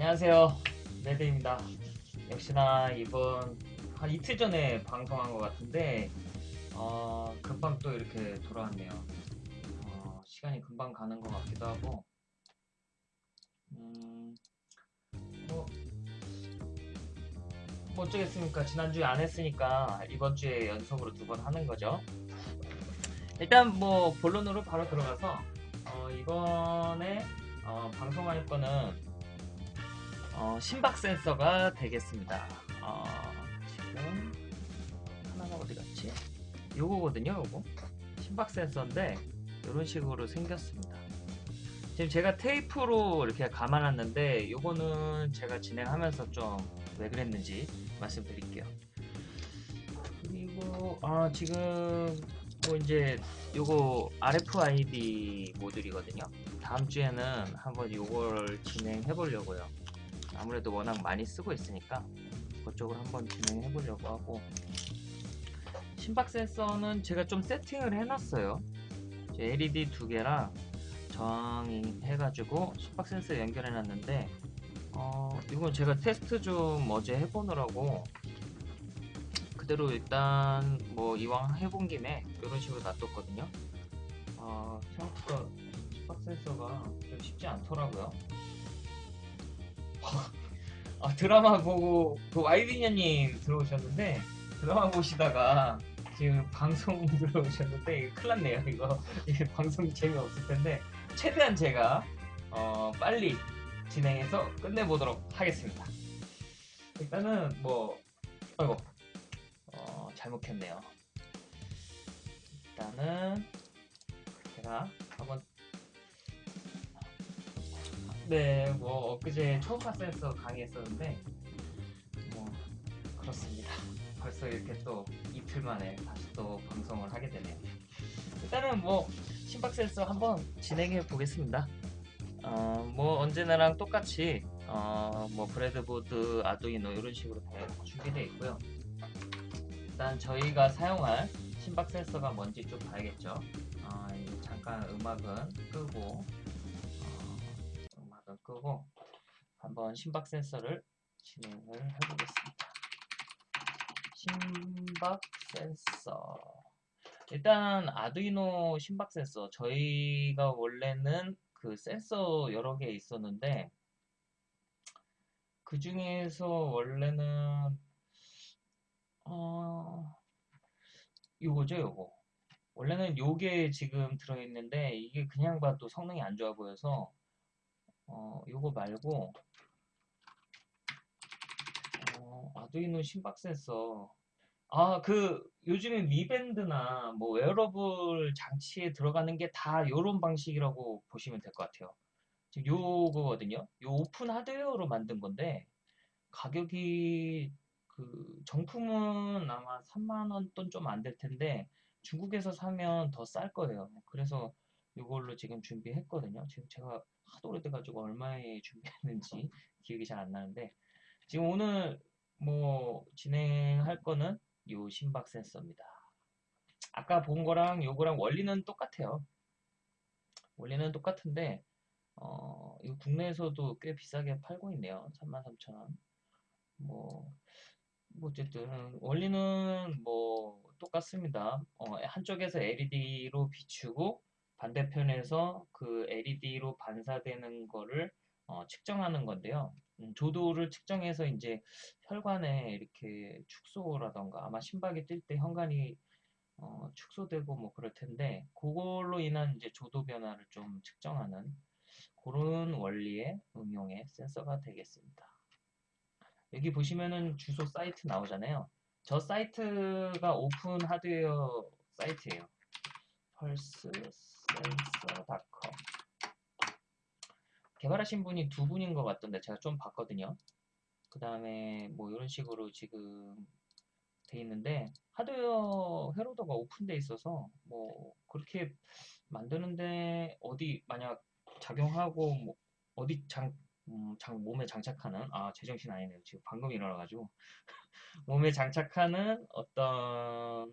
안녕하세요. 레드입니다. 역시나 이번 한 이틀 전에 방송한 것 같은데 어, 금방 또 이렇게 돌아왔네요. 어, 시간이 금방 가는 것 같기도 하고 음, 뭐, 뭐 어쩌겠습니까? 지난주에 안 했으니까 이번 주에 연속으로 두 번 하는 거죠. 일단 뭐 본론으로 바로 들어가서 어, 이번에 어, 방송할 거는 어, 심박 센서가 되겠습니다. 어, 지금 하나가 어디 갔지? 요거거든요, 요거. 심박 센서인데 이런 식으로 생겼습니다. 지금 제가 테이프로 이렇게 감아놨는데 요거는 제가 진행하면서 좀 왜 그랬는지 말씀드릴게요. 그리고 아 지금 뭐 이제 요거 RFID 모듈이거든요. 다음 주에는 한번 요걸 진행해 보려고요. 아무래도 워낙 많이 쓰고 있으니까 그쪽으로 한번 진행해 보려고 하고 심박 센서는 제가 좀 세팅을 해놨어요. LED 두 개랑 정의해가지고 심박 센서 연결해 놨는데 어, 이건 제가 테스트 좀 어제 해보느라고 그대로 일단 뭐 이왕 해본 김에 이런 식으로 놔뒀거든요. 어, 생각보다 심박 센서가 좀 쉽지 않더라고요. 아, 드라마 보고 그 와이비녀님 들어오셨는데 드라마 보시다가 지금 방송 들어오셨는데 이거 큰일 났네요 이거. 방송 재미없을 텐데 최대한 제가 어, 빨리 진행해서 끝내보도록 하겠습니다. 일단은 뭐 아이고 어, 잘못했네요. 일단은 제가 한번 네, 뭐 엊그제 초음파 센서 강의했었는데 뭐 그렇습니다. 벌써 이렇게 또 이틀 만에 다시 또 방송을 하게 되네요. 일단은 뭐 심박 센서 한번 진행해 보겠습니다. 어, 뭐 언제나랑 똑같이 어, 뭐 브레드보드, 아두이노 이런 식으로 다 준비되어 있고요. 일단 저희가 사용할 심박 센서가 뭔지 좀 봐야겠죠. 어, 잠깐 음악은 끄고 음악을 끄고 한번 심박 센서를 진행을 해보겠습니다. 심박 센서. 일단 아두이노 심박 센서. 저희가 원래는 그 센서 여러 개 있었는데 그 중에서 원래는 어 요거죠 요거. 원래는 요게 지금 들어있는데 이게 그냥 봐도 성능이 안 좋아 보여서 어, 요거 말고 어, 아두이노 심박 센서 아, 그 요즘에 미밴드나 뭐 웨어러블 장치에 들어가는 게 다 요런 방식이라고 보시면 될 것 같아요. 지금 요거거든요. 요 오픈 하드웨어로 만든 건데 가격이 그 정품은 아마 3만 원 돈 좀 안 될 텐데 중국에서 사면 더 쌀 거예요. 그래서 이걸로 지금 준비했거든요. 지금 제가 하도 오래돼가지고 얼마에 준비했는지 기억이 잘 안 나는데 지금 오늘 뭐 진행할 거는 요 심박 센서입니다. 아까 본 거랑 요거랑 원리는 똑같아요. 원리는 똑같은데 어, 이 국내에서도 꽤 비싸게 팔고 있네요. 33,000원. 뭐, 뭐 어쨌든 원리는 뭐 똑같습니다. 어, 한쪽에서 LED로 비추고 반대편에서 그 LED로 반사되는 거를 어, 측정하는 건데요. 음, 조도를 측정해서 이제 혈관에 이렇게 축소라던가 아마 심박이 뛸 때 혈관이 어, 축소되고 뭐 그럴 텐데 그걸로 인한 이제 조도 변화를 좀 측정하는 그런 원리의 응용의 센서가 되겠습니다. 여기 보시면은 주소 사이트 나오잖아요. 저 사이트가 오픈 하드웨어 사이트예요. pulse sensor.com 개발하신 분이 두 분인 것 같던데 제가 좀 봤거든요. 그 다음에 뭐 이런 식으로 지금 돼 있는데 하드웨어 회로더가 오픈돼 있어서 뭐 그렇게 만드는데 어디 만약 작용하고 뭐 어디 장, 음, 장 몸에 장착하는 아 제정신 아니네요. 지금 방금 일어나가지고. 몸에 장착하는 어떤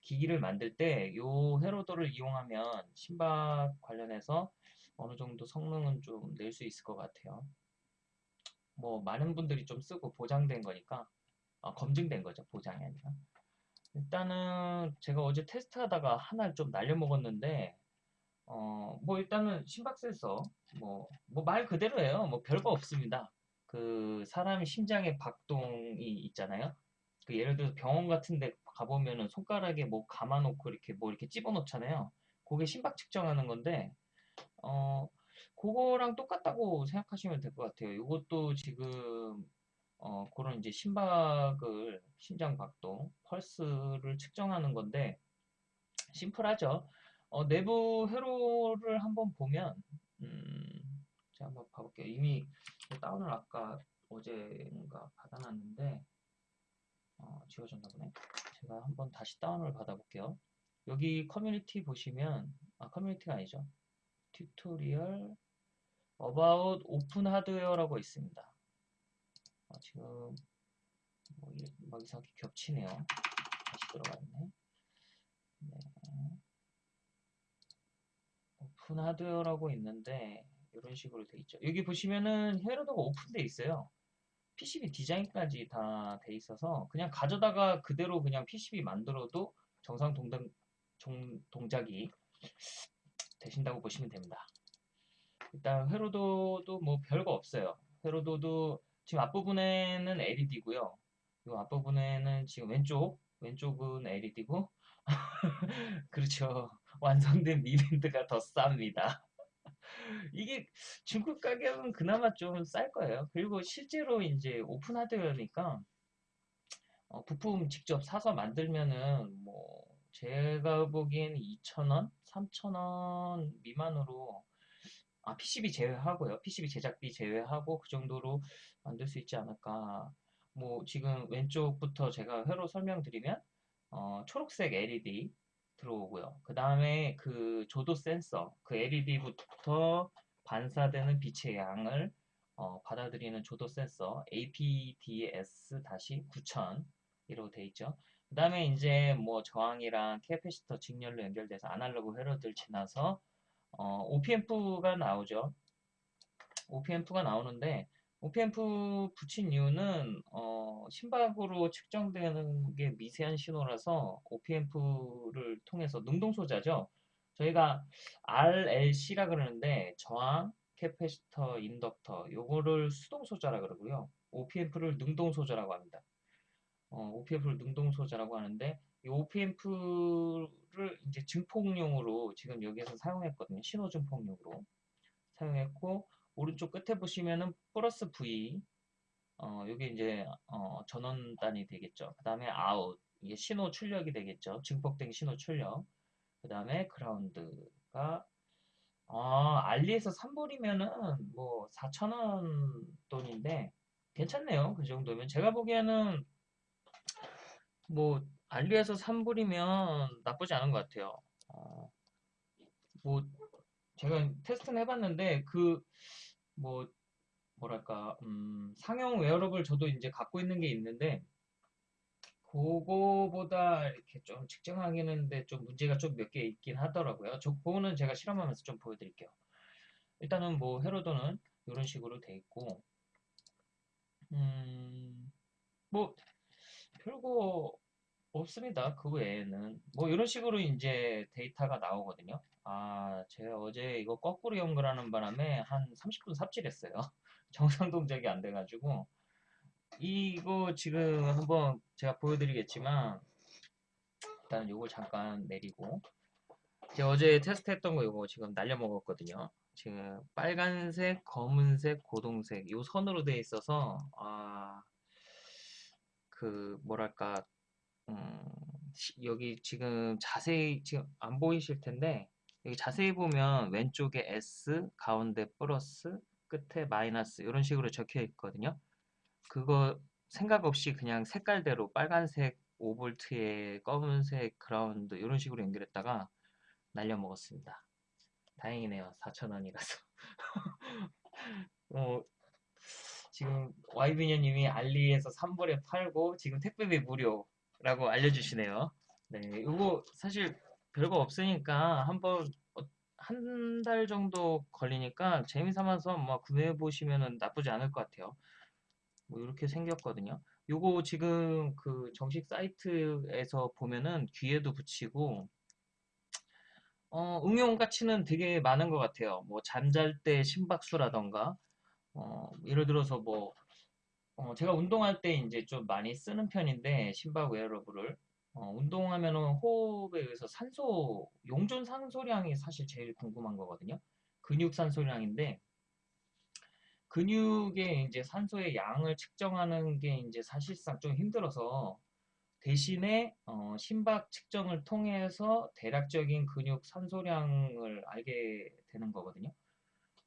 기기를 만들 때이 회로도를 이용하면 심박 관련해서 어느 정도 성능은 좀 낼 수 있을 것 같아요. 뭐 많은 분들이 좀 쓰고 보장된 거니까 아, 검증된 거죠 보장이 아니라. 일단은 제가 어제 테스트하다가 하나를 좀 날려먹었는데 어, 뭐 일단은 심박 센서 뭐 뭐 말 그대로예요. 뭐 별거 없습니다. 그 사람의 심장의 박동이 있잖아요. 그 예를 들어서 병원 같은 데 가보면은 손가락에 뭐 감아놓고 이렇게 뭐 이렇게 집어넣잖아요 그게 심박 측정하는 건데 어 그거랑 똑같다고 생각하시면 될 것 같아요. 이것도 지금 어, 그런 이제 심박을 심장 박동, 펄스를 측정하는 건데 심플하죠. 어, 내부 회로를 한번 보면 음, 제가 한번 봐볼게요. 이미 다운을 아까 어제인가 받아놨는데 어, 지워졌나 보네. 제가 한번 다시 다운을 받아볼게요. 여기 커뮤니티 보시면 아 커뮤니티가 아니죠. tutorial about 오픈 하드웨어라고 있습니다. 아, 지금 뭐, 막 이상하게 겹치네요. 다시 들어갔네. 네. 오픈 하드웨어라고 있는데 이런 식으로 돼 있죠. 여기 보시면은 회로도가 오픈돼 있어요. PCB 디자인까지 다 돼 있어서 그냥 가져다가 그대로 그냥 PCB 만들어도 정상 동작, 동작이 되신다고 보시면 됩니다. 일단 회로도도 뭐 별거 없어요. 회로도도 지금 앞부분에는 LED고요. 이 앞부분에는 지금 왼쪽 왼쪽은 LED고 그렇죠. 완성된 미밴드가 더 쌉니다. 이게 중국 가격은 그나마 좀 쌀 거예요. 그리고 실제로 이제 오픈 하드웨어니까 어, 부품 직접 사서 만들면은 뭐 제가 보기에는 2,000원, 3,000원 미만으로 아, PCB 제외하고요. PCB 제작비 제외하고 그 정도로 만들 수 있지 않을까. 뭐 지금 왼쪽부터 제가 회로 설명드리면 어, 초록색 LED 들어오고요. 그 다음에 그 조도 센서, 그 LED부터 반사되는 빛의 양을 어, 받아들이는 조도 센서 APDS-9000이라고 되어 있죠. 그 다음에 이제 뭐 저항이랑 캐패시터 직렬로 연결돼서 아날로그 회로들 지나서 어, OP앰프가 나오죠. OP앰프가 나오는데 OP앰프 붙인 이유는 어, 심박으로 측정되는 게 미세한 신호라서 OP앰프를 통해서 능동소자죠. 저희가 RLC라 그러는데 저항, 캐패시터, 인덕터 요거를 수동소자라 그러고요. OP앰프를 능동소자라고 합니다. 어, OP앰프를 능동소자라고 하는데 이 OP앰프를 이제 증폭용으로 지금 여기에서 사용했거든요. 신호 증폭용으로 사용했고 오른쪽 끝에 보시면은 플러스 V 어, 여기 이제 어, 전원단이 되겠죠. 그 다음에 아웃 이게 신호 출력이 되겠죠. 증폭된 신호 출력. 그 다음에 그라운드가 아, 알리에서 3불이면은 뭐 4,000원 돈인데 괜찮네요. 그 정도면 제가 보기에는 뭐 알리에서 3불이면 나쁘지 않은 것 같아요. 어, 뭐 제가 테스트는 해봤는데 그 뭐 뭐랄까 음, 상용 웨어러블 저도 이제 갖고 있는 게 있는데 그거보다 이렇게 좀 측정하기는 데 좀 문제가 좀 몇 개 있긴 하더라고요. 저 그거는 제가 실험하면서 좀 보여드릴게요. 일단은 뭐 헤로도는 이런 식으로 돼 있고 음, 뭐 별거 없습니다. 그 외에는 뭐 이런 식으로 이제 데이터가 나오거든요. 아, 제가 어제 이거 거꾸로 연결하는 바람에 한 30분 삽질했어요. 정상 동작이 안 돼가지고 이거 지금 한번 제가 보여드리겠지만 일단 이걸 잠깐 내리고 제가 어제 테스트했던 거 이거 지금 날려 먹었거든요. 지금 빨간색, 검은색, 고동색 이 선으로 돼 있어서 아 그 뭐랄까 음, 여기 지금 자세히 지금 안 보이실 텐데 여기 자세히 보면 왼쪽에 S 가운데 플러스 끝에 마이너스 이런 식으로 적혀 있거든요. 그거 생각 없이 그냥 색깔대로 빨간색 5V에 검은색 그라운드 이런 식으로 연결했다가 날려 먹었습니다. 다행이네요. 4,000원이라서. 어, 지금 와이비녀님이 알리에서 3불에 팔고 지금 택배비 무료 라고 알려주시네요. 네, 이거 사실 별거 없으니까 한번 어, 한달 정도 걸리니까 재미삼아서 뭐 구매해 보시면 나쁘지 않을 것 같아요. 뭐 이렇게 생겼거든요. 요거 지금 그 정식 사이트에서 보면은 귀에도 붙이고 어, 응용 가치는 되게 많은 것 같아요. 뭐 잠잘 때 심박수라던가 어, 예를 들어서 뭐 어, 제가 운동할 때 이제 좀 많이 쓰는 편인데 심박 웨어러블을 어, 운동하면은 호흡에 의해서 산소 용존 산소량이 사실 제일 궁금한 거거든요. 근육 산소량인데 근육의 이제 산소의 양을 측정하는 게 이제 사실상 좀 힘들어서 대신에 어, 심박 측정을 통해서 대략적인 근육 산소량을 알게 되는 거거든요.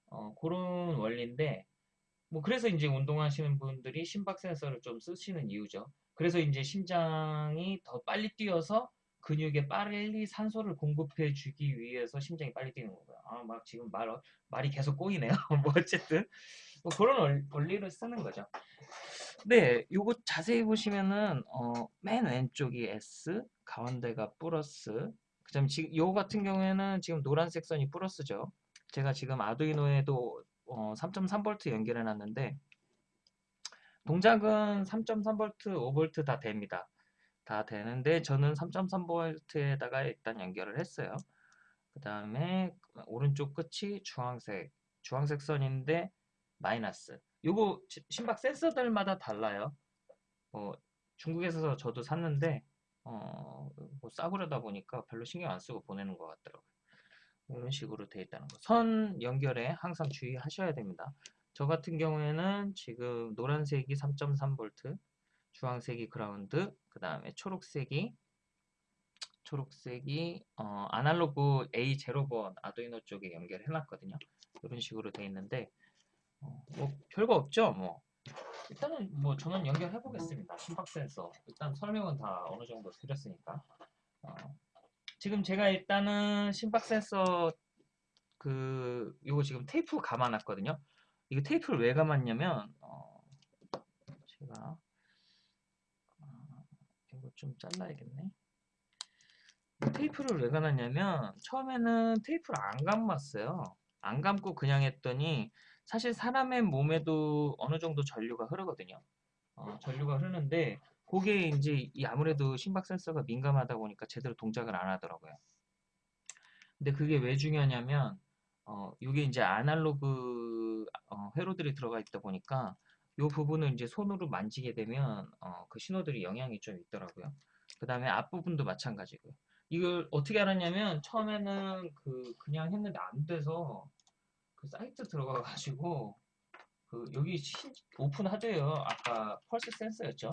어, 그런 원리인데 뭐 그래서 이제 운동하시는 분들이 심박 센서를 좀 쓰시는 이유죠. 그래서 이제 심장이 더 빨리 뛰어서 근육에 빨리 산소를 공급해 주기 위해서 심장이 빨리 뛰는 거고요. 아, 막 지금 말, 말이 계속 꼬이네요. 뭐 어쨌든 뭐 그런 원리를 쓰는 거죠. 네, 요거 자세히 보시면은 어, 맨 왼쪽이 S, 가운데가 플러스. 그다음 지금 요 같은 경우에는 지금 노란색 선이 플러스죠. 제가 지금 아두이노에도 어, 3.3V 연결해 놨는데 동작은 3.3V, 5V 다 됩니다. 다 되는데 저는 3.3V에다가 일단 연결을 했어요. 그 다음에 오른쪽 끝이 주황색, 주황색 선인데 마이너스. 요거 심박 센서들마다 달라요. 어, 중국에서 저도 샀는데 어, 뭐 싸구려다 보니까 별로 신경 안 쓰고 보내는 것 같더라고요. 이런 식으로 되어 있다는 거. 선 연결에 항상 주의하셔야 됩니다. 저 같은 경우에는 지금 노란색이 3.3V, 주황색이 그라운드, 그 다음에 초록색이 초록색이 어, 아날로그 A0번 아두이노 쪽에 연결해 놨거든요. 이런 식으로 되어 있는데 어, 뭐 별거 없죠. 뭐 일단은 뭐 저는 연결해 보겠습니다. 심박 센서 일단 설명은 다 어느 정도 드렸으니까 어, 지금 제가 일단은 심박 센서 그 요거 지금 테이프 감아놨거든요. 이거 테이프를 왜 감았냐면 어, 제가 어, 이거 좀 잘라야겠네. 테이프를 왜 감았냐면 처음에는 테이프를 안 감았어요. 안 감고 그냥 했더니 사실 사람의 몸에도 어느 정도 전류가 흐르거든요. 어, 전류가 흐르는데 그게 이제 아무래도 심박 센서가 민감하다 보니까 제대로 동작을 안 하더라고요. 근데 그게 왜 중요하냐면 어, 이게 이제 아날로그 어, 회로들이 들어가 있다 보니까 이 부분을 이제 손으로 만지게 되면 어, 그 신호들이 영향이 좀 있더라고요. 그 다음에 앞부분도 마찬가지고요. 이걸 어떻게 알았냐면 처음에는 그 그냥 했는데 안 돼서 그 사이트 들어가 가지고 그 여기 신, 오픈하드웨어 아까 펄스 센서였죠.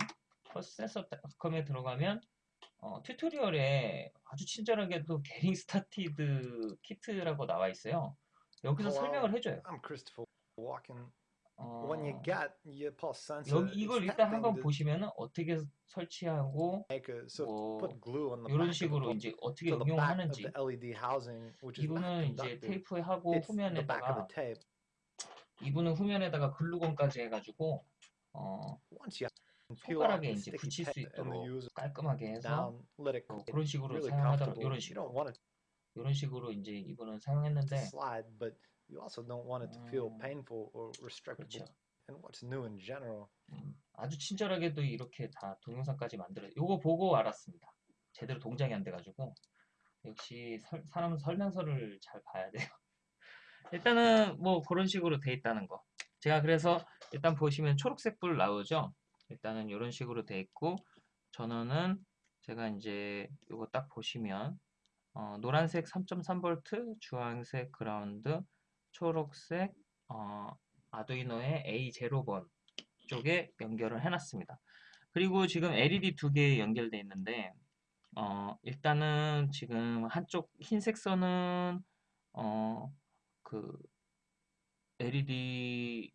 펄스 센서컴에 들어가면 어, tutorial에 아주 친절하게도 getting started kit라고 나와 있어요. 여기서 Hello, 설명을 해줘요. I'm Christopher walking. 어, When you get your pulse sensor, 여기 이걸 일단 한번 보시면은 어떻게 설치하고 뭐 이런 식으로 이제 어떻게 응용하는지 이분은 이제. 테이프에 하고 후면에다가. 이분은 후면에다가 글루건까지 해가지고 어, 손가락에 이제 붙일 수 있도록 깔끔하게 해서 어. 그런 식으로 comfortable. 이런 식으로 이런 식으로 이제 to 사용했는데 slide, but you also don't want it to feel 음, painful or restrictable. 그렇죠. And what's new in general? 음, 아주 친절하게도 이렇게 다 동영상까지 만들어 요거 보고 알았습니다. 제대로 동작이 안 돼가지고 역시 설- 사람은 설명서를 잘 봐야 돼요. 일단은 뭐 그런 식으로 돼 있다는 거. 제가 그래서 일단 보시면 초록색 불 나오죠. 일단은 이런 식으로 돼 있고 전원은 제가 이제 요거 딱 보시면 어, 노란색 3.3V, 주황색 그라운드, 초록색 어, 아두이노의 A0번 쪽에 연결을 해놨습니다. 그리고 지금 LED 두 개 연결돼 있는데 어, 일단은 지금 한쪽 흰색 선은 어, 그 LED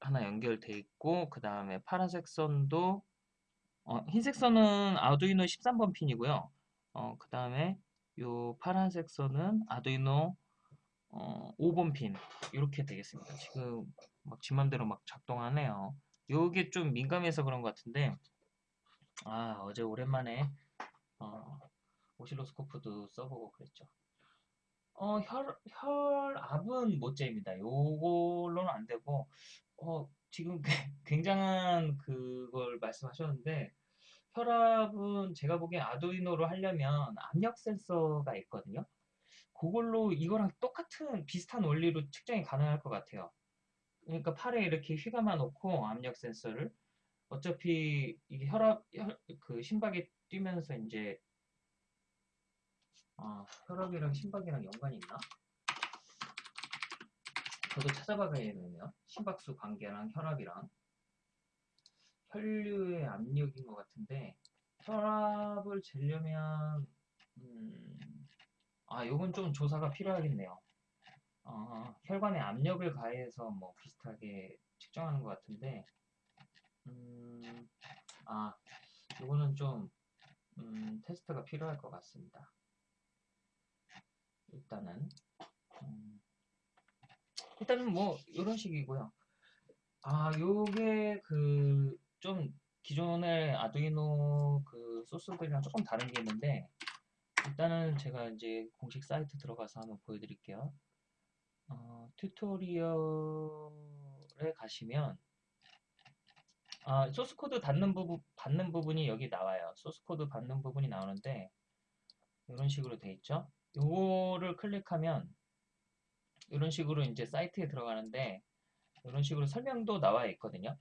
하나 연결돼 있고 그 다음에 파란색 선도 어, 흰색 선은 아두이노 13번 핀이고요. 어, 그 다음에 요 파란색 선은 아두이노 어, 5번 핀 이렇게 되겠습니다. 지금 막 지맘대로 막 작동하네요. 요게 좀 민감해서 그런 것 같은데 아 어제 오랜만에 어, 오실로스코프도 써보고 그랬죠. 어, 혈, 혈압은 못 잽니다. 요걸로는 안 되고, 어, 지금 굉장한 그걸 말씀하셨는데 혈압은 제가 보기엔 아두이노로 하려면 압력 센서가 있거든요. 그걸로 이거랑 똑같은 비슷한 원리로 측정이 가능할 것 같아요. 그러니까 팔에 이렇게 휘감아 놓고 압력 센서를 어차피 이게 혈압 혈, 그 심박이 뛰면서 이제 아, 혈압이랑 심박이랑 연관이 있나? 저도 찾아봐야겠네요. 심박수 관계랑 혈압이랑 혈류의 압력인 것 같은데 혈압을 재려면 음, 아, 요건 좀 조사가 필요하겠네요. 어, 혈관에 압력을 가해서 뭐 비슷하게 측정하는 것 같은데 음, 아, 요거는 좀 음, 테스트가 필요할 것 같습니다. 일단은 음, 일단은 뭐 이런 식이고요. 아, 요게 그 좀 기존의 아두이노 그 소스들이랑 조금 다른 게 있는데 일단은 제가 이제 공식 사이트 들어가서 한번 보여드릴게요. 어, 튜토리얼에 가시면 아, 소스 코드 받는 부분 받는 부분이 여기 나와요. 소스 코드 받는 부분이 나오는데 이런 식으로 돼 있죠. 요거를 클릭하면 이런 식으로 이제 사이트에 들어가는데 이런 식으로 설명도 나와 있거든요.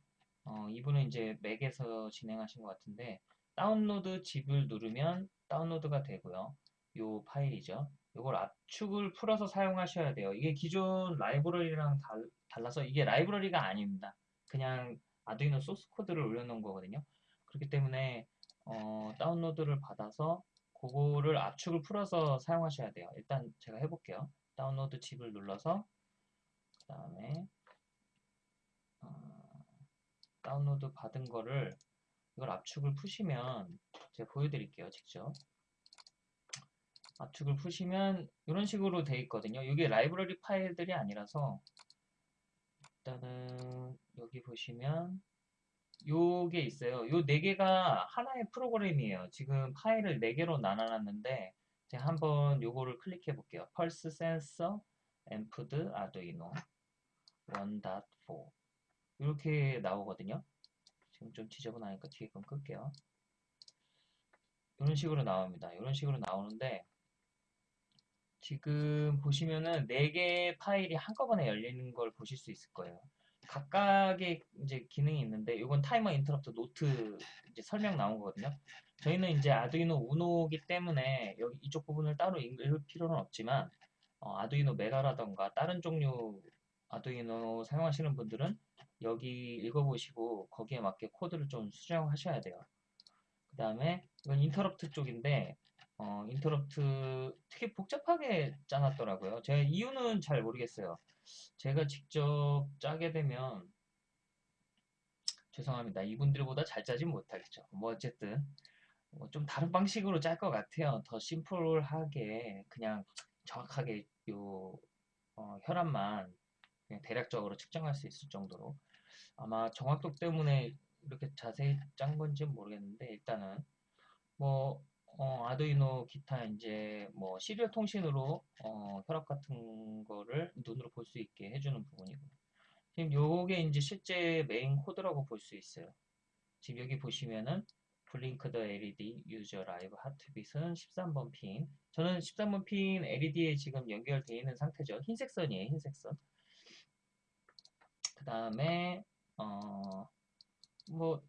어, 이분은 이제 맥에서 진행하신 것 같은데 download ZIP을 누르면 다운로드가 되고요. 요 파일이죠. 이걸 압축을 풀어서 사용하셔야 돼요. 이게 기존 라이브러리랑 달, 달라서 이게 라이브러리가 아닙니다. 그냥 아두이노 소스 코드를 올려놓은 거거든요. 그렇기 때문에 어, 다운로드를 받아서 그거를 압축을 풀어서 사용하셔야 돼요. 일단 제가 해볼게요. download ZIP을 눌러서 그 다음에 어, 다운로드 받은 거를 이걸 압축을 푸시면 제가 보여드릴게요. 직접 압축을 푸시면 이런 식으로 돼 있거든요. 이게 라이브러리 파일들이 아니라서 일단은 여기 보시면 요게 있어요. 요 네 개가 하나의 프로그램이에요. 지금 파일을 네 개로 나눠놨는데 제가 한번 요거를 클릭해 볼게요. 펄스 센서 앰프드 아두이노 1.4 이렇게 나오거든요. 지금 좀 지저분하니까 뒤에 건 끌게요. 이런 식으로 나옵니다. 이런 식으로 나오는데 지금 보시면은 4개의 파일이 한꺼번에 열리는 걸 보실 수 있을 거예요. 각각의 이제 기능이 있는데 이건 timer interrupt note 이제 설명 나온 거거든요. 저희는 이제 아두이노 우노기 때문에 여기 이쪽 부분을 따로 읽을 필요는 없지만 어, 아두이노 메가라던가 다른 종류 아두이노 사용하시는 분들은 여기 읽어보시고 거기에 맞게 코드를 좀 수정하셔야 돼요. 그 다음에 이건 인터럽트 쪽인데 어, 인터럽트 되게 복잡하게 짜놨더라고요. 제가 이유는 잘 모르겠어요. 제가 직접 짜게 되면 죄송합니다. 이분들보다 잘 짜진 못하겠죠. 뭐 어쨌든 뭐 좀 다른 방식으로 짤 것 같아요. 더 심플하게 그냥 정확하게 요 어, 혈압만 그냥 대략적으로 측정할 수 있을 정도로 아마 정확도 때문에 이렇게 자세히 짠 건지 모르겠는데 일단은 뭐 어, 아두이노 기타 이제 뭐 serial 통신으로 어, 혈압 같은 거를 눈으로 볼 수 있게 해주는 부분이고 지금 요게 이제 실제 메인 코드라고 볼 수 있어요. 지금 여기 보시면은 블링크드 LED 유저 라이브 하트빗은 13번 핀. 저는 13번 핀 LED에 지금 연결되어 있는 상태죠. 흰색 선이에요. 흰색 선. 그 다음에 어, 뭐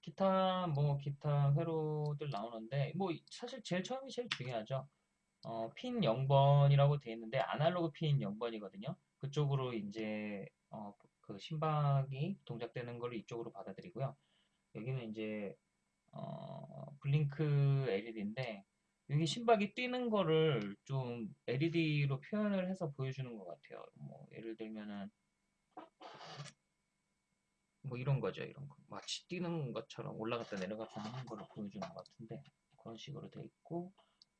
기타 뭐 기타 회로들 나오는데 뭐 사실 제일 처음이 제일 중요하죠. 어, 핀 0번이라고 되어 있는데 아날로그 핀 0번이거든요. 그쪽으로 이제 어, 그 심박이 동작되는 걸 이쪽으로 받아들이고요. 여기는 이제 어, 블링크 LED인데 여기 심박이 뛰는 거를 좀 LED로 표현을 해서 보여주는 것 같아요. 뭐 예를 들면은 뭐 이런 거죠, 이런 거. 마치 뛰는 것처럼 올라갔다 내려갔다 하는 걸 보여주는 것 같은데 그런 식으로 돼 있고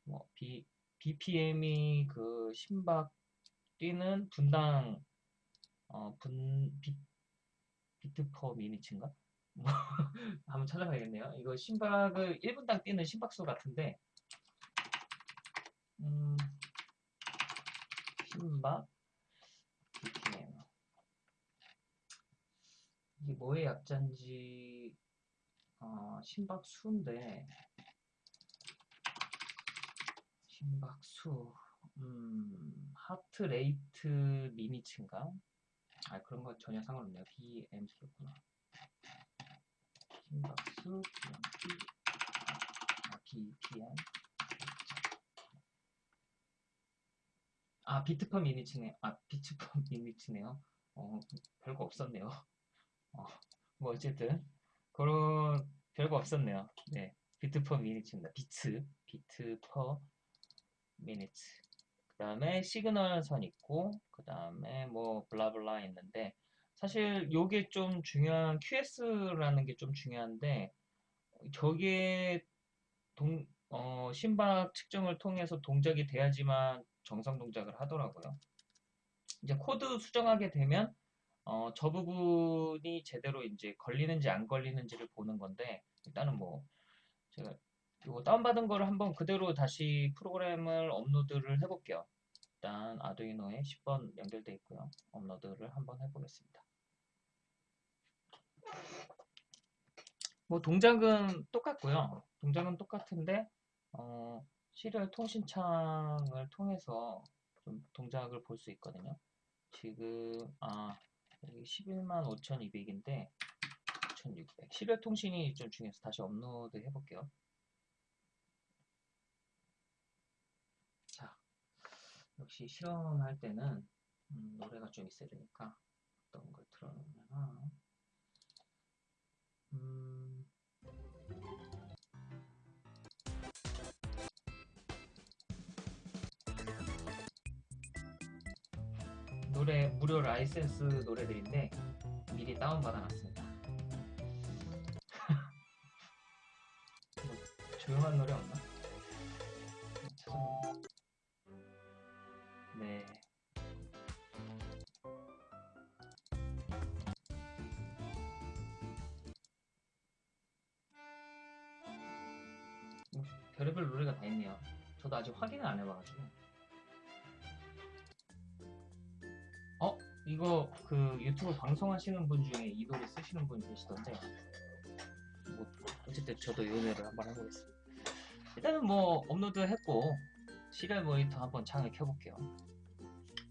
뭐 B, BPM이 그 심박 뛰는 분당 어, 분 비, 비트 퍼 미니츠인가? 뭐 한번 찾아봐야겠네요. 이거 심박을 1분당 뛰는 심박수 같은데 음, 심박 BPM 이게 뭐의 약자인지 어, 심박수인데 심박수 음, heart rate minutes인가? 아 그런 거 전혀 상관없네요. BMC구나. 심박수 BMP 아, BPM 아 beat per minutes네. 아 beat per minutes네요. 어 별거 없었네요. 어, 뭐 어쨌든 그런 별거 없었네요. 네 beat per minutes입니다. beat beat per minutes. 그 다음에 시그널 선 있고 그 다음에 뭐 blah blah 있는데 사실 요게 좀 중요한 QS라는 게 좀 중요한데 저게 동, 어, 심박 측정을 통해서 동작이 돼야지만 정상 동작을 하더라고요. 이제 코드 수정하게 되면 어, 저 부분이 제대로 이제 걸리는지 안 걸리는지를 보는 건데 일단은 뭐 제가 이거 다운받은 거를 한번 그대로 다시 프로그램을 업로드를 해볼게요. 일단 아두이노에 10번 연결돼 있고요. 업로드를 한번 해보겠습니다. 뭐 동작은 똑같고요. 동작은 똑같은데 어, serial 통신창을 통해서 좀 동작을 볼 수 있거든요. 지금 아 여기 11만 5,200인데 1,600 serial 통신이 좀 중요해서 다시 업로드 해볼게요. 자 역시 실험할 때는 음, 노래가 좀 있어야 되니까 어떤 걸 틀어놓으면 음, 노래 무료 라이센스 노래들인데 미리 다운 받아 놨습니다. 뭐 조용한 노래 없나? 네. 뭐 별의별 노래가 다 있네요. 저도 아직 확인을 안 해봐가지고. 이거 그 유튜브 방송하시는 분 중에 이 노래 쓰시는 분 계시던데. 뭐 어쨌든 저도 이 노래를 한번 해보겠습니다. 일단은 뭐 업로드 했고 serial 모니터 한번 창을 켜볼게요.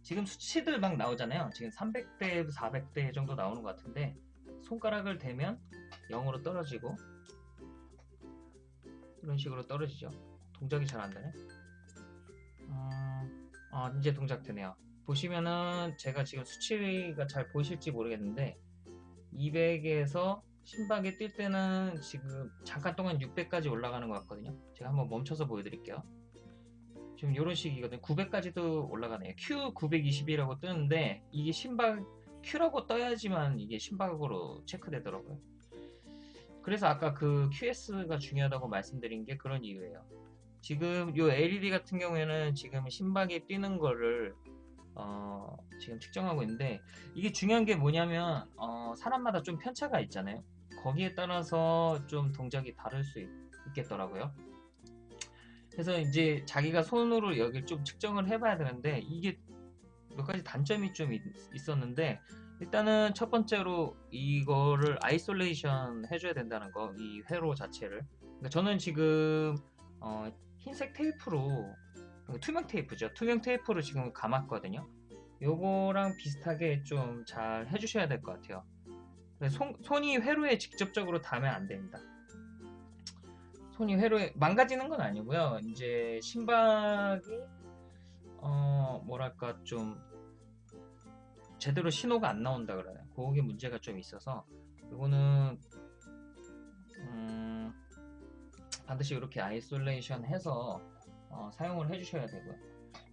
지금 수치들 막 나오잖아요. 지금 300대, 400대 정도 나오는 것 같은데 손가락을 대면 0으로 떨어지고 이런 식으로 떨어지죠. 동작이 잘 안 되네. 음, 아, 이제 동작 되네요. 보시면은 제가 지금 수치가 잘 보이실지 모르겠는데 200에서 심박이 뛸 때는 지금 잠깐 동안 600까지 올라가는 것 같거든요. 제가 한번 멈춰서 보여드릴게요. 지금 이런 식이거든요. 900까지도 올라가네요. Q920이라고 뜨는데 이게 심박 Q라고 떠야지만 이게 심박으로 체크되더라고요. 그래서 아까 그 QS가 중요하다고 말씀드린 게 그런 이유예요. 지금 이 LED 같은 경우에는 지금 심박이 뛰는 거를 어, 지금 측정하고 있는데 이게 중요한 게 뭐냐면 어, 사람마다 좀 편차가 있잖아요. 거기에 따라서 좀 동작이 다를 수 있, 있겠더라고요. 그래서 이제 자기가 손으로 여기를 좀 측정을 해봐야 되는데 이게 몇 가지 단점이 좀 있, 있었는데 일단은 첫 번째로 이거를 isolation 해줘야 된다는 거, 이 회로 자체를. 그러니까 저는 지금 어, 흰색 테이프로 투명 테이프죠. 투명 테이프로 지금 감았거든요. 요거랑 비슷하게 좀 잘 해주셔야 될 것 같아요. 손, 손이 회로에 직접적으로 닿으면 안 됩니다. 손이 회로에 망가지는 건 아니고요. 이제 심박이 어 뭐랄까 좀 제대로 신호가 안 나온다 그래요. 그게 문제가 좀 있어서 이거는 음 반드시 이렇게 isolation 해서 어 사용을 해주셔야 되고요.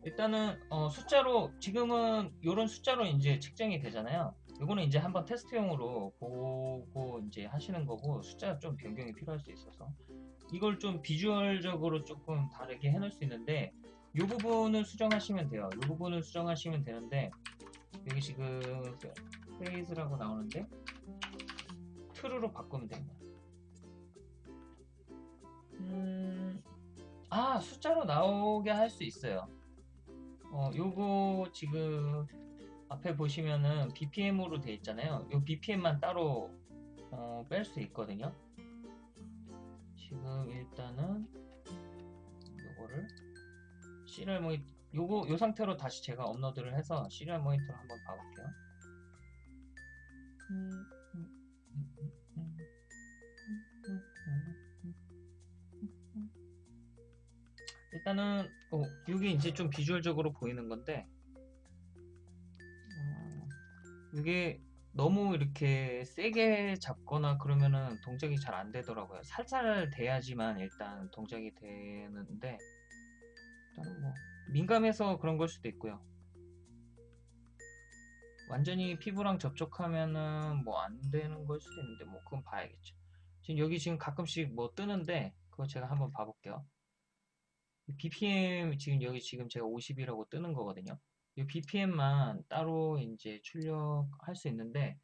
일단은 어 숫자로 지금은 이런 숫자로 이제 측정이 되잖아요. 이거는 이제 한번 테스트용으로 보고 이제 하시는 거고 숫자 좀 변경이 필요할 수 있어서 이걸 좀 비주얼적으로 조금 다르게 해놓을 수 있는데 이 부분을 수정하시면 돼요. 이 부분을 수정하시면 되는데 여기 지금 페이즈라고 나오는데 트루로 바꾸면 됩니다. 음, 아 숫자로 나오게 할 수 있어요. 어, 요거 지금 앞에 보시면은 BPM으로 돼 있잖아요. 이 BPM만 따로 어, 뺄 수 있거든요. 지금 일단은 요거를 시리얼 모니터 요거 요 상태로 다시 제가 업로드를 해서 시리얼 모니터를 한번 봐볼게요. 음, 음, 음, 일단은 어, 이게 이제 좀 비주얼적으로 보이는 건데 어, 이게 너무 이렇게 세게 잡거나 그러면은 동작이 잘 안 되더라고요. 살살 돼야지만 일단 동작이 되는데 일단은 뭐 민감해서 그런 걸 수도 있고요. 완전히 피부랑 접촉하면은 뭐 안 되는 걸 수도 있는데 뭐 그건 봐야겠죠. 지금 여기 지금 가끔씩 뭐 뜨는데 그거 제가 한번 봐볼게요. BPM 지금 여기 지금 제가 50이라고 뜨는 거거든요. 이 BPM만 따로 이제 출력할 수 있는데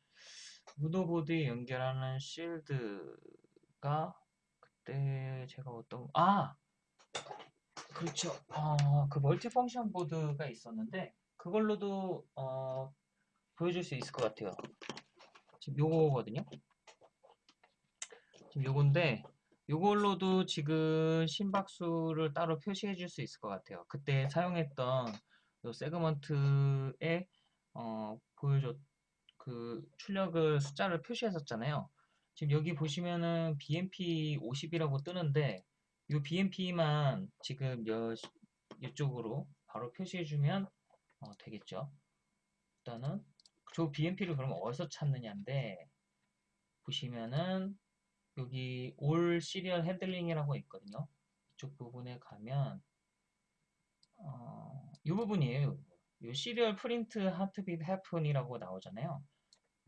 무더보드에 연결하는 실드가 그때 제가 어떤 아 그렇죠. 아, 그 멀티 펑션 보드가 있었는데 그걸로도 어, 보여줄 수 있을 것 같아요. 지금 요거거든요. 지금 요건데 요걸로도 지금 심박수를 따로 표시해 줄 수 있을 것 같아요. 그때 사용했던 요 세그먼트에 어, 보여줬 그 출력을 숫자를 표시했었잖아요. 지금 여기 보시면은 BMP 50이라고 뜨는데 이 BMP만 지금 여, 이쪽으로 바로 표시해주면 어, 되겠죠. 일단은 저 BMP를 그럼 어디서 찾느냐인데 보시면은 여기 all serial handling이라고 있거든요. 이쪽 부분에 가면 어, 이 부분이에요. 이 serial print heartbeat happen이라고 나오잖아요.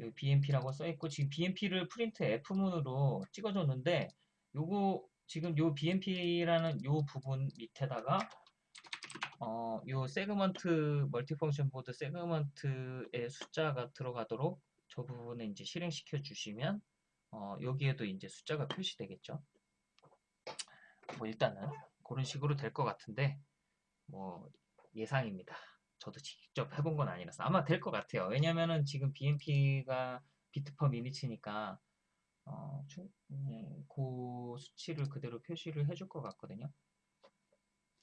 여기 BMP라고 써있고 지금 BMP를 printf문으로 찍어줬는데 요거 지금 요 BMP라는 요 부분 밑에다가 어, 요 segment multifunction 보드 segment의 숫자가 들어가도록 저 부분에 이제 실행시켜 주시면 어, 여기에도 이제 숫자가 표시되겠죠. 뭐 일단은 그런 식으로 될 것 같은데 뭐 예상입니다. 저도 직접 해본 건 아니라서 아마 될 것 같아요. 왜냐면은 지금 BMP가 비트 퍼 미니츠니까 어, 음, 그 수치를 그대로 표시를 해줄 것 같거든요.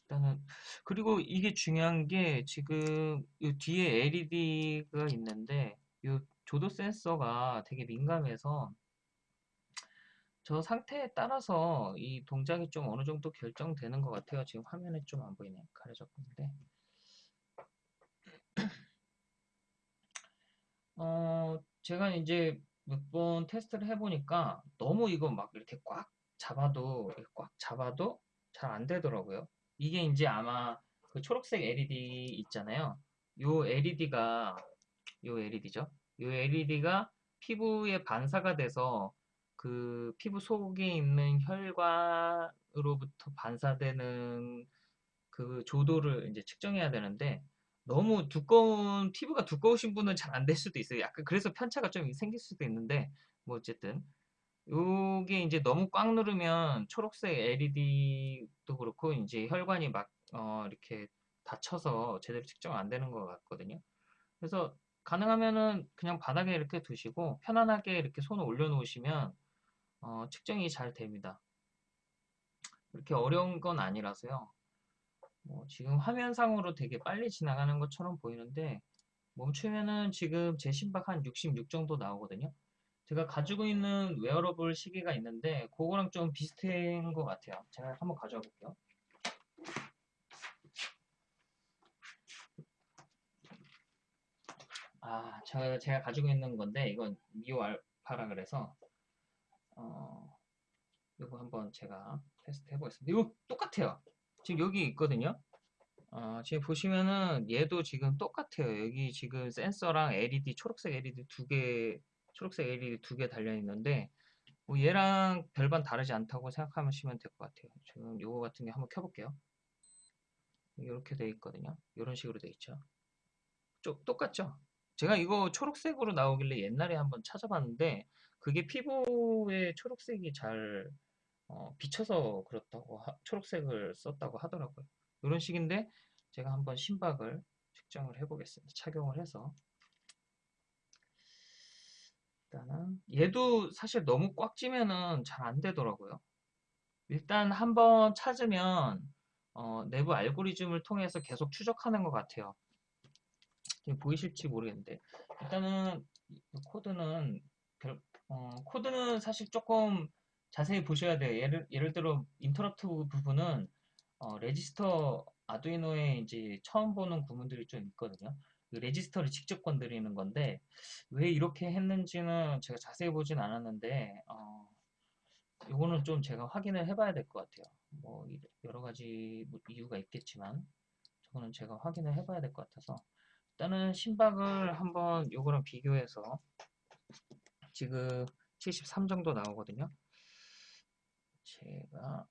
일단은 그리고 이게 중요한 게 지금 이 뒤에 LED가 있는데 이 조도 센서가 되게 민감해서 저 상태에 따라서 이 동작이 좀 어느 정도 결정되는 것 같아요. 지금 화면에 좀 안 보이네. 가려졌는데. 어, 제가 이제 몇 번 테스트를 해보니까 너무 이거 막 이렇게 꽉 잡아도, 꽉 잡아도 잘 안 되더라고요. 이게 이제 아마 그 초록색 LED 있잖아요. 요 LED가, 요 LED죠. 요 LED가 피부에 반사가 돼서 그 피부 속에 있는 혈관으로부터 반사되는 그 조도를 이제 측정해야 되는데 너무 두꺼운 피부가 두꺼우신 분은 잘 안 될 수도 있어요. 약간 그래서 편차가 좀 생길 수도 있는데 뭐 어쨌든 요게 이제 너무 꽉 누르면 초록색 LED도 그렇고 이제 혈관이 막 어, 이렇게 닫혀서 제대로 측정 안 되는 것 같거든요. 그래서 가능하면은 그냥 바닥에 이렇게 두시고 편안하게 이렇게 손을 올려놓으시면 어, 측정이 잘 됩니다. 그렇게 어려운 건 아니라서요. 뭐 지금 화면상으로 되게 빨리 지나가는 것처럼 보이는데 멈추면은 지금 제 심박 한 66 정도 나오거든요. 제가 가지고 있는 웨어러블 시계가 있는데 그거랑 좀 비슷한 것 같아요. 제가 한번 가져와 볼게요. 아, 제가, 제가 가지고 있는 건데 이건 Mio Alpha라 그래서 어, 이거 한번 제가 테스트 해보겠습니다. 이거 똑같아요. 지금 여기 있거든요. 어, 지금 보시면은 얘도 지금 똑같아요. 여기 지금 센서랑 LED, 초록색 LED 두 개, 초록색 LED 두 개 달려 있는데 뭐 얘랑 별반 다르지 않다고 생각하시면 될 것 같아요. 지금 요거 같은 게 한번 켜볼게요. 이렇게 돼 있거든요. 이런 식으로 돼 있죠. 좀 똑같죠? 제가 이거 초록색으로 나오길래 옛날에 한번 찾아봤는데 그게 피부에 초록색이 잘 어, 비쳐서 그렇다고 하- 초록색을 썼다고 하더라고요. 이런 식인데 제가 한번 심박을 측정을 해보겠습니다. 착용을 해서 일단은 얘도 사실 너무 꽉 찌면은 잘 안 되더라고요. 일단 한번 찾으면 어, 내부 알고리즘을 통해서 계속 추적하는 것 같아요. 보이실지 모르겠는데 일단은 이 코드는 별- 어, 코드는 사실 조금 자세히 보셔야 돼요. 예를, 예를 들어 interrupt 부분은 어, 레지스터 아두이노에 이제 처음 보는 구문들이 좀 있거든요. 그 레지스터를 직접 건드리는 건데 왜 이렇게 했는지는 제가 자세히 보진 않았는데 어, 이거는 좀 제가 확인을 해봐야 될 것 같아요. 뭐 이- 여러 가지 뭐 이유가 있겠지만 저거는 제가 확인을 해봐야 될 것 같아서 일단은 심박을 한번 요거랑 비교해서 지금 73 정도 나오거든요. 제가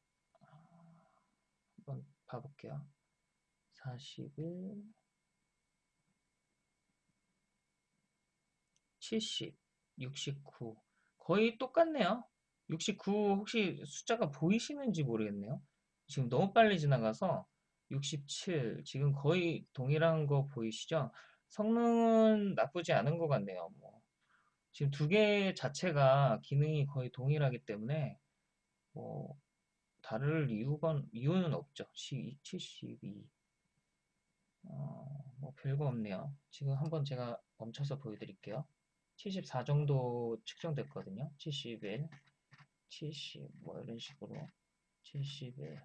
한번 봐볼게요. 41, 70, 69 거의 똑같네요. 69 혹시 숫자가 보이시는지 모르겠네요. 지금 너무 빨리 지나가서 67 지금 거의 동일한 거 보이시죠? 성능은 나쁘지 않은 것 같네요. 뭐 지금 두 개 자체가 기능이 거의 동일하기 때문에 뭐 다를 이유가 이유는 없죠. 12, 72 어, 뭐 별거 없네요. 지금 한번 제가 멈춰서 보여드릴게요. 74 정도 측정됐거든요. 71, 70, 뭐 이런 식으로 71,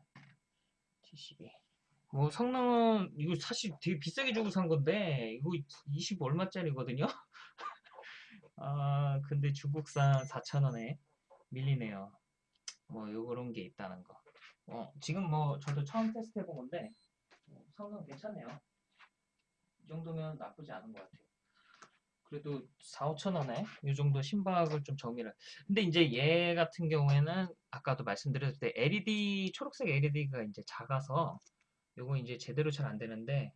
72. 뭐 성능은 이거 사실 되게 비싸게 주고 산 건데 이거 20 얼마짜리거든요. 아 근데 중국산 4,000원에 밀리네요. 뭐 요런 게 있다는 거. 어, 지금 뭐 저도 처음 테스트 해본 건데 어, 성능 괜찮네요. 이 정도면 나쁘지 않은 것 같아요. 그래도 4, 5천 원에 이 정도 심박을 좀 정의를. 근데 이제 얘 같은 경우에는 아까도 말씀드렸을 때 LED 초록색 LED가 이제 작아서 요거 이제 제대로 잘 안 되는데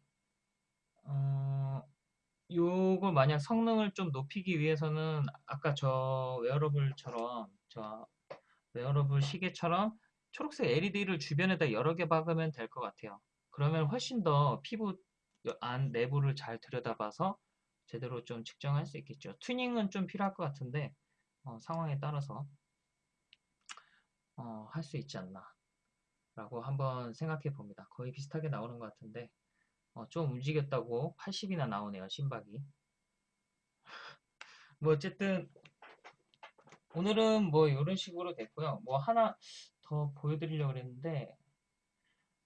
어, 요거 만약 성능을 좀 높이기 위해서는 아까 저 웨어러블처럼 저 웨어러블 시계처럼 초록색 LED를 주변에다 여러 개 박으면 될 것 같아요. 그러면 훨씬 더 피부 안 내부를 잘 들여다봐서 제대로 좀 측정할 수 있겠죠. 튜닝은 좀 필요할 것 같은데 어, 상황에 따라서 어, 할 수 있지 않나 라고 한번 생각해 봅니다. 거의 비슷하게 나오는 것 같은데 어, 좀 움직였다고 80이나 나오네요. 심박이. 뭐 어쨌든 오늘은 뭐 이런 식으로 됐고요. 뭐 하나 더 보여드리려고 그랬는데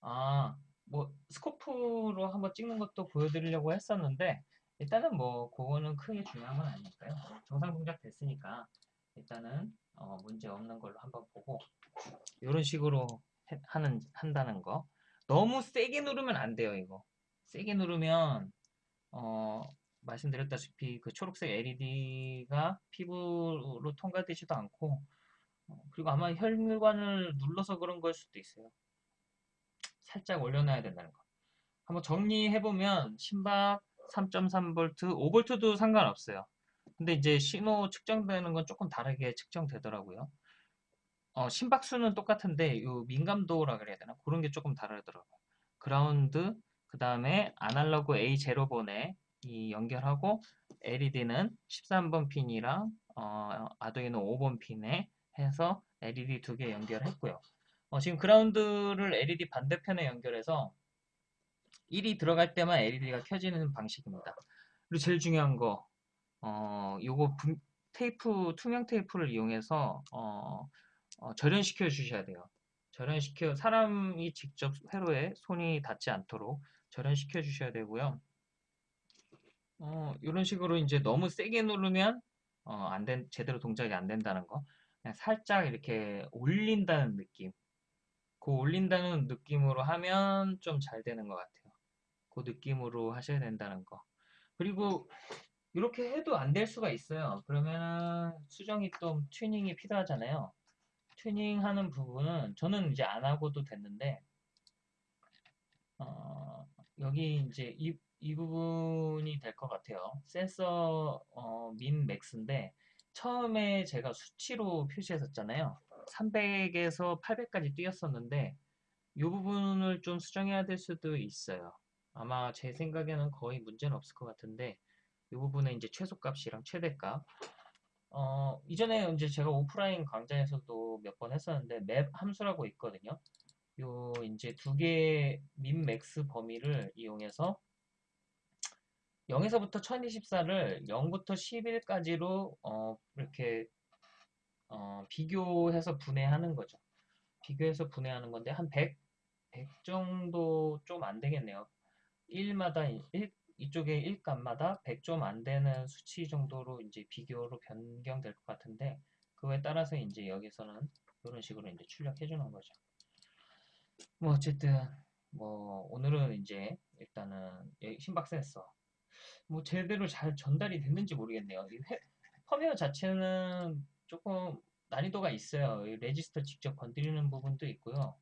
아, 뭐 스코프로 한번 찍는 것도 보여드리려고 했었는데 일단은 뭐 그거는 크게 중요한 건 아니니까요. 정상 동작 됐으니까 일단은 어, 문제 없는 걸로 한번 보고 이런 식으로 해- 하는 한다는 거. 너무 세게 누르면 안 돼요, 이거. 세게 누르면 어, 말씀드렸다시피 그 초록색 LED가 피부로 통과되지도 않고 어, 그리고 아마 혈관을 눌러서 그런 걸 수도 있어요. 살짝 올려놔야 된다는 거. 한번 정리해보면 심박 3.3V, 5V도 상관없어요. 근데 이제 신호 측정되는 건 조금 다르게 측정되더라고요. 어, 심박수는 똑같은데 요 민감도라 그래야 되나? 그런 게 조금 다르더라고요. 그라운드, 그 다음에 아날로그 A0번에 이 연결하고 LED는 13번 핀이랑 어, 아두이노 5번 핀에 해서 LED 두 개 연결했고요. 어, 지금 그라운드를 LED 반대편에 연결해서 1이 들어갈 때만 LED가 켜지는 방식입니다. 그리고 제일 중요한 거, 어, 요거 분- 테이프, 투명 테이프를 이용해서 어, 어, 절연시켜 주셔야 돼요. 절연시켜, 사람이 직접 회로에 손이 닿지 않도록 절연시켜 주셔야 되고요. 어, 이런 식으로 이제 너무 세게 누르면 어, 안 된, 제대로 동작이 안 된다는 거. 그냥 살짝 이렇게 올린다는 느낌. 그 올린다는 느낌으로 하면 좀 잘 되는 것 같아요. 그 느낌으로 하셔야 된다는 거. 그리고 이렇게 해도 안 될 수가 있어요. 그러면은 수정이 좀 튜닝이 필요하잖아요. 튜닝하는 부분은 저는 이제 안 하고도 됐는데 어, 여기 이제 이, 이 부분이 될 것 같아요. 센서 어, 민 맥스인데 처음에 제가 수치로 표시했었잖아요. 300에서 800까지 뛰었었는데 이 부분을 좀 수정해야 될 수도 있어요. 아마 제 생각에는 거의 문제는 없을 것 같은데 이 부분에 이제 최소값이랑 최대값 어, 이전에 이제 제가 오프라인 강좌에서도 몇 번 했었는데 맵 함수라고 있거든요. 요 이제 두 개의 max 범위를 이용해서 0에서부터 1024를 0부터 11까지로 어, 이렇게 어, 비교해서 분해하는 거죠. 비교해서 분해하는 건데 한 100, 100 정도 좀 안 되겠네요. 1마다 1, 이쪽에 1값마다 100 좀 안 되는 수치 정도로 이제 비교로 변경될 것 같은데 그거에 따라서 이제 여기서는 이런 식으로 이제 출력해 주는 거죠. 뭐 어쨌든 뭐 오늘은 이제 일단은 신박 센서 뭐 제대로 잘 전달이 됐는지 모르겠네요. 펌웨어 자체는 조금 난이도가 있어요. 이 레지스터 직접 건드리는 부분도 있고요.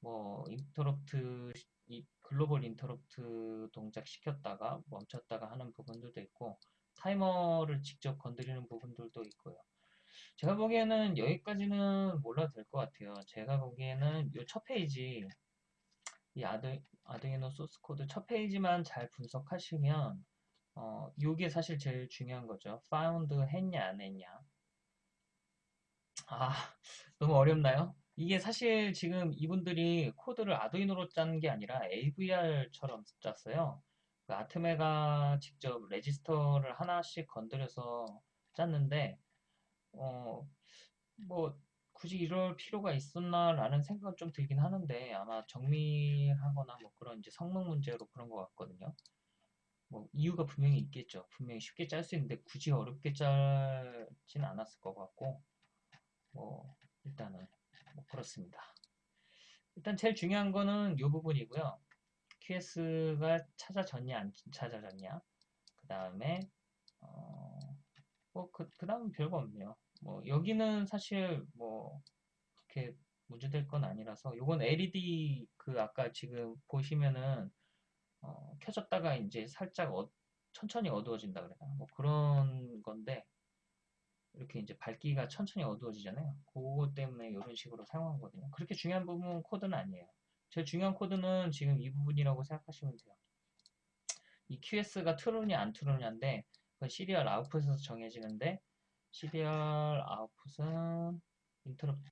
뭐 인터럽트 이 글로벌 인터럽트 동작 시켰다가 멈췄다가 하는 부분들도 있고 타이머를 직접 건드리는 부분들도 있고요. 제가 보기에는 여기까지는 몰라도 될 것 같아요. 제가 보기에는 이 첫 페이지 이 아드, 아두이노 소스 코드 첫 페이지만 잘 분석하시면 어, 요게 사실 제일 중요한 거죠. found 했냐 안 했냐. 아, 너무 어렵나요? 이게 사실 지금 이분들이 코드를 아두이노로 짠 게 아니라 AVR처럼 짰어요. 그 아트메가 직접 레지스터를 하나씩 건드려서 짰는데, 어, 뭐, 굳이 이럴 필요가 있었나라는 생각은 좀 들긴 하는데, 아마 정밀하거나 뭐 그런 이제 성능 문제로 그런 것 같거든요. 뭐, 이유가 분명히 있겠죠. 분명히 쉽게 짤 수 있는데, 굳이 어렵게 짤진 않았을 것 같고, 뭐, 일단은, 뭐 그렇습니다. 일단 제일 중요한 거는 이 부분이고요. QS가 찾아졌냐, 안 찾아졌냐. 그 다음에, 어, 뭐, 그, 그 다음은 별거 없네요. 뭐, 여기는 사실 뭐, 그렇게 문제될 건 아니라서, 요건 LED 그 아까 지금 보시면은, 어, 켜졌다가 이제 살짝 어- 천천히 어두워진다 그래나? 뭐 그런 건데, 이렇게 이제 밝기가 천천히 어두워지잖아요. 그거 때문에 이런 식으로 사용하거든요. 그렇게 중요한 부분 코드는 아니에요. 제일 중요한 코드는 지금 이 부분이라고 생각하시면 돼요. 이 QS가 true냐 안 true냐인데 그 serial output에서 정해지는데 serial output은 인터럽트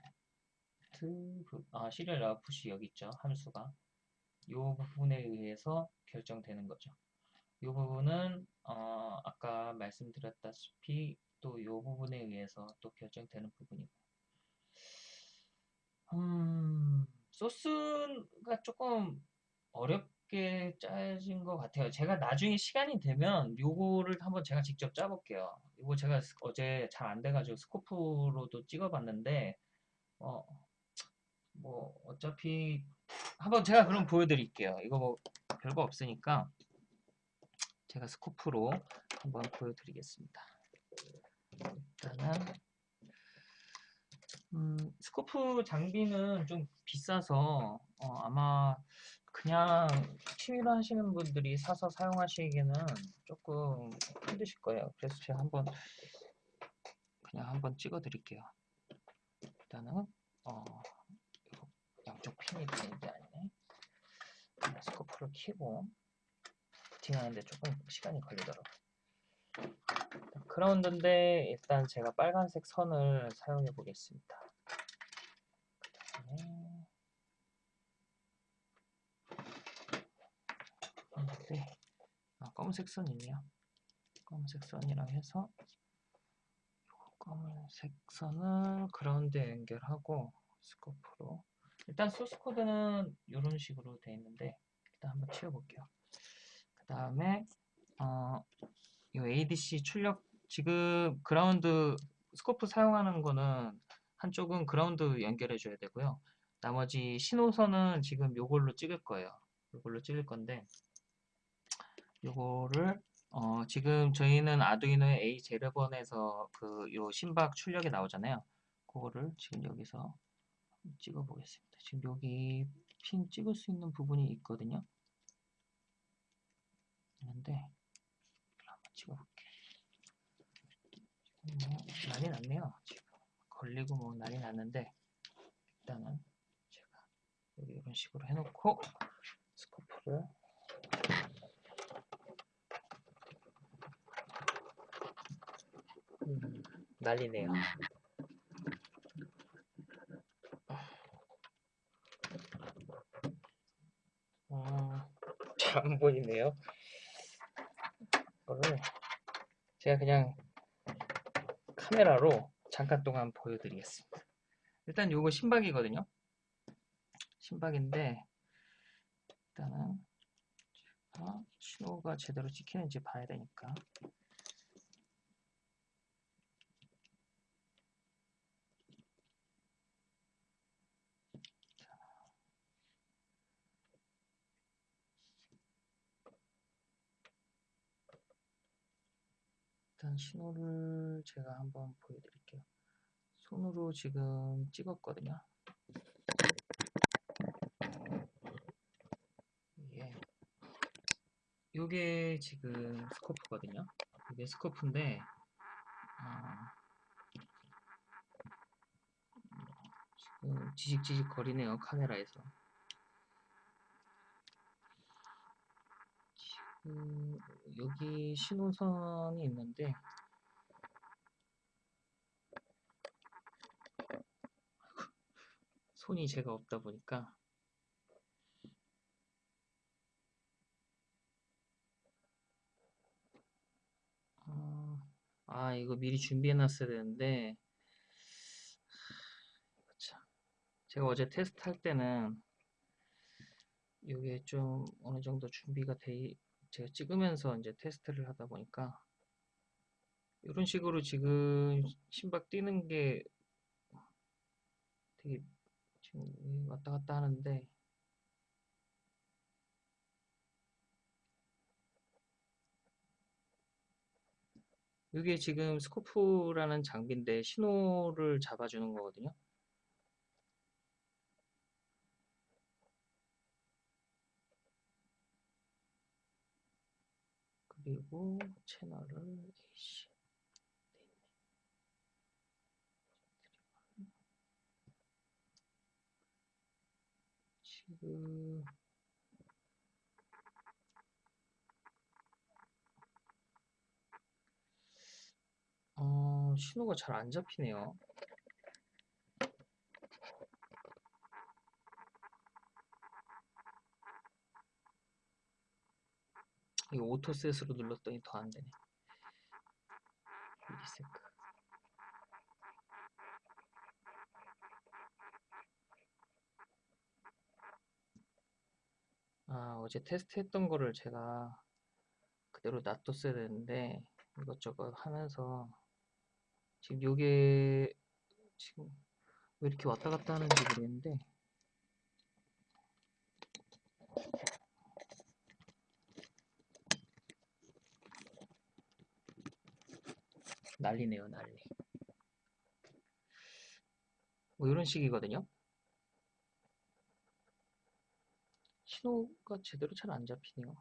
부- 아 serial output이 여기 있죠. 함수가. 이 부분에 의해서 결정되는 거죠. 이 부분은 어, 아까 말씀드렸다시피 또 이 부분에 의해서 또 결정되는 부분이고. 음, 소스가 조금 어렵 게 짜진 것 같아요. 제가 나중에 시간이 되면 요거를 한번 제가 직접 짜볼게요. 이거 제가 스- 어제 잘 안 돼가지고 스코프로도 찍어봤는데 어, 뭐 어차피 한번 제가 그럼 보여드릴게요. 이거 뭐 별거 없으니까 제가 스코프로 한번 보여드리겠습니다. 일단은 음, 스코프 장비는 좀 비싸서 어, 아마 그냥 취미로 하시는 분들이 사서 사용하시기에는 조금 힘드실 거예요. 그래서 제가 한번 그냥 한번 찍어 드릴게요. 일단은 어, 요 양쪽 핀이 되는 게 아니네. 스코프를 켜고 부팅하는데 조금 시간이 걸리더라고요. 그라운드인데 일단 제가 빨간색 선을 사용해 보겠습니다. 그다음에 네. 아, 검은색 선 있네요. 검은색 선이랑 해서 검은색 선을 그라운드에 연결하고 스코프로 일단 소스 코드는 이런 식으로 되어 있는데 일단 한번 치워볼게요. 그 다음에 어, 이 ADC 출력 지금 ground scope 사용하는 거는 한쪽은 그라운드 연결해 줘야 되고요. 나머지 신호선은 지금 요걸로 찍을 거예요. 요걸로 찍을 건데 요거를 어, 지금 저희는 아두이노의 A0번에서 그 요 심박 출력이 나오잖아요. 그거를 지금 여기서 찍어 보겠습니다. 지금 여기 핀 찍을 수 있는 부분이 있거든요. 있는데 한번 찍어볼게요. 뭐 난리 났네요. 지금 걸리고 뭐 난리 났는데 일단은 제가 여기 이런 식으로 해놓고 스코프를 음, 난리네요. 어, 잘안 보이네요. 이거를 제가 그냥 카메라로 잠깐 동안 보여드리겠습니다. 일단 요거 신박이거든요. 신박인데 일단은 신호가 제대로 찍히는지 봐야 되니까 일단 신호를 제가 한번 보여드릴게요. 손으로 지금 찍었거든요. 이게 요게 지금 스코프거든요. 이게 스코프인데 어, 지금 지직지직 거리네요 카메라에서. 지금 여기 신호선이 있는데 손이 제가 없다 보니까 어, 아 이거 미리 준비해 놨어야 되는데. 제가 어제 테스트 할 때는 이게 좀 어느 정도 준비가 돼 제가 찍으면서 이제 테스트를 하다 보니까 이런 식으로 지금 심박 뛰는 게 되게 지금 왔다 갔다 하는데 이게 지금 스코프라는 장비인데 신호를 잡아주는 거거든요. 그리고 채널을 AC 돼 있네. 지금 어, 신호가 잘 안 잡히네요. 이거 오토셋으로 눌렀더니 더 안 되네. 미리세크. 아, 어제 테스트 했던 거를 제가 그대로 놔뒀어야 되는데 이것저것 하면서 지금 요게 지금 왜 이렇게 왔다 갔다 하는지 모르겠는데 난리네요 난리. 뭐 이런 식이거든요. 신호가 제대로 잘 안 잡히네요.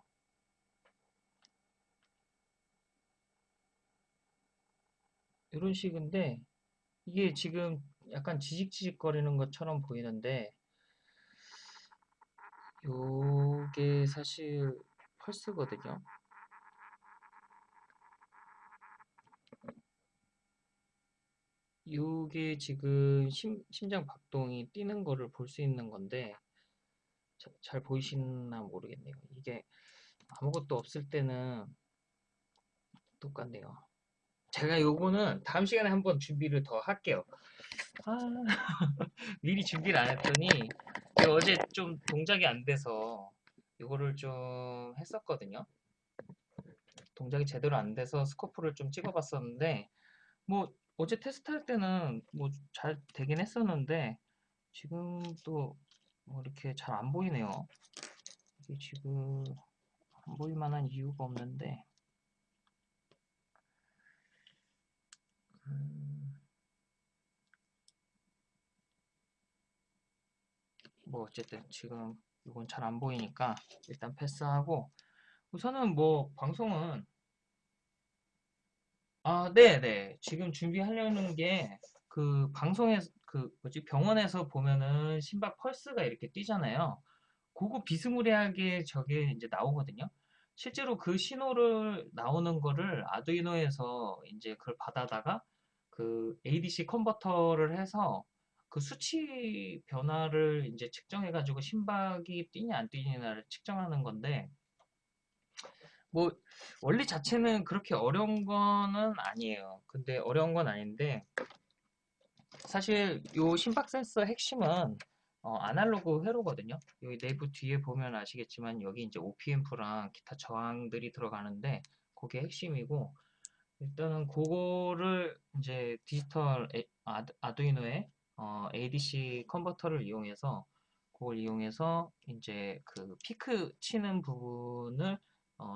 이런 식인데 이게 지금 약간 지직지직 거리는 것처럼 보이는데 요게 사실 펄스거든요 요게 지금 심, 심장 박동이 뛰는 거를 볼 수 있는 건데 자- 잘 보이시나 모르겠네요 이게 아무것도 없을 때는 똑같네요 제가 요거는 다음 시간에 한번 준비를 더 할게요. 아, 미리 준비를 안 했더니 어제 좀 동작이 안 돼서 요거를 좀 했었거든요. 동작이 제대로 안 돼서 스코프를 좀 찍어봤었는데 뭐 어제 테스트할 때는 뭐 잘 되긴 했었는데 지금 또 뭐 이렇게 잘 안 보이네요. 이게 지금 안 보일 만한 이유가 없는데 음, 뭐 어쨌든 지금 이건 잘 안 보이니까 일단 패스하고 우선은 뭐 방송은 아, 네네. 지금 준비하려는 게 그 방송에서 그 뭐지 병원에서 보면은 심박 펄스가 이렇게 뛰잖아요. 그거 비스무리하게 저게 이제 나오거든요. 실제로 그 신호를 나오는 거를 아두이노에서 이제 그걸 받아다가 그 ADC 컨버터를 해서 그 수치 변화를 이제 측정해가지고 심박이 뛰냐 안 뛰냐를 측정하는 건데 뭐 원리 자체는 그렇게 어려운 거는 아니에요. 근데 어려운 건 아닌데 사실 요 심박 센서 핵심은 어, 아날로그 회로거든요. 여기 내부 뒤에 보면 아시겠지만 여기 이제 OPM프랑 기타 저항들이 들어가는데 그게 핵심이고 일단은 그거를 이제 디지털 에- 아, 아두이노의 어, ADC 컨버터를 이용해서 그걸 이용해서 이제 그 피크 치는 부분을 어,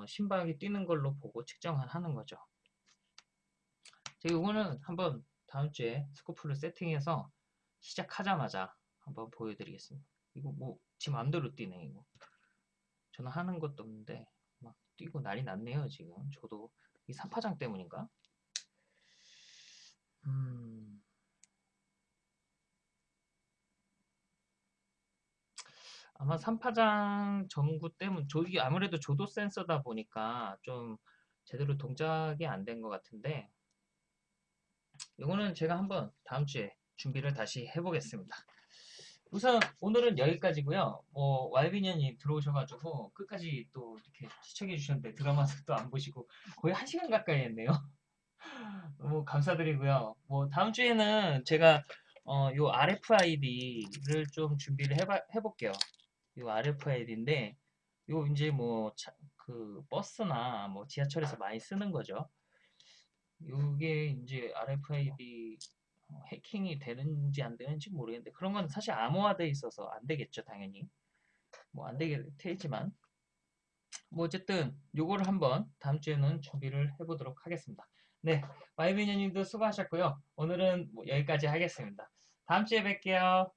심박이 뛰는 걸로 보고 측정을 하는 거죠. 제가 이거는 한번 다음 주에 스코프를 세팅해서 시작하자마자 한번 보여드리겠습니다. 이거 뭐지 맘대로 뛰네 이거. 저는 하는 것도 없는데 막 뛰고 난리 났네요 지금. 저도 이 산파장 때문인가? 음. 아마 산파장 전구 때문, 저 이게 아무래도 조도 센서다 보니까 좀 제대로 동작이 안 된 것 같은데, 이거는 제가 한번 다음 주에 준비를 다시 해보겠습니다. 우선 오늘은 여기까지고요. 뭐 왈비년이 들어오셔가지고 끝까지 또 이렇게 시청해 주셨는데 드라마도 또 안 보시고 거의 한 시간 가까이 했네요. 너무 감사드리고요. 뭐 다음 주에는 제가 어, 요 RFID를 좀 준비를 해봐, 해볼게요. 요 RFID인데 요 이제 뭐 그 버스나 뭐 지하철에서 많이 쓰는 거죠. 요게 이제 RFID 어, 해킹이 되는지 안 되는지 모르겠는데 그런 건 사실 암호화돼 있어서 안 되겠죠, 당연히. 뭐 안 되게 되지만 뭐 어쨌든 요거를 한번 다음 주에는 준비를 해보도록 하겠습니다. 네, 마이비녀님도 수고하셨고요. 오늘은 뭐 여기까지 하겠습니다. 다음 주에 뵐게요.